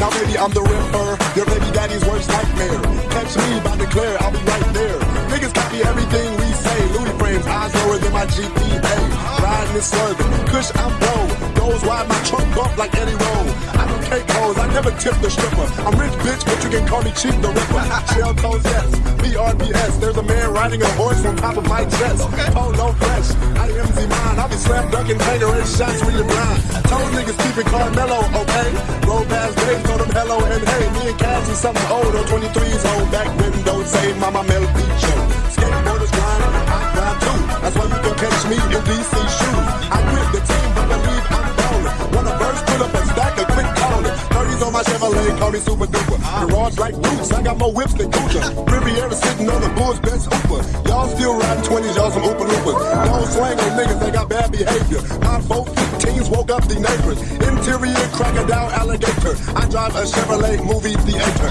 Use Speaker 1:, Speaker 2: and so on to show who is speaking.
Speaker 1: Now, baby, I'm the ripper. Your baby daddy's worst nightmare. Catch me by the declare, I'll be right there. Niggas copy everything we say. Louis frames, eyes lower than my GPA. Riding and swerving. Kush, I'm blow. Goes wide, my trunk bump like Eddie Roll. I do cake hoes, I never tip the stripper. I'm rich, bitch, but you can call me cheap the ripper. Shell toes, yes. BRBS. There's a man riding a horse on top of my chest. Polo fresh. I am Z-Mine. I'll be slam dunking, and shots when you're blind. Told niggas keep it Carmelo, okay? Roll past And hey. Me and Cassie something old on 23's old back window. Say Mama Mel Beach. Skateboarders grind, I grind too. That's why you can catch me in DC shoes. I quit the team, but believe I'm ballin'. When I first put up a stack of quick callin'. 30s on my Chevrolet, call me super duper. Garage like boots, I got more whips than Kunta. Riviera Riding 20s, y'all some Oompa Loompas. Don't slang on niggas, they got bad behavior. My 415s woke up the neighbors. Interior crocodile alligator. I drive a Chevrolet movie theater.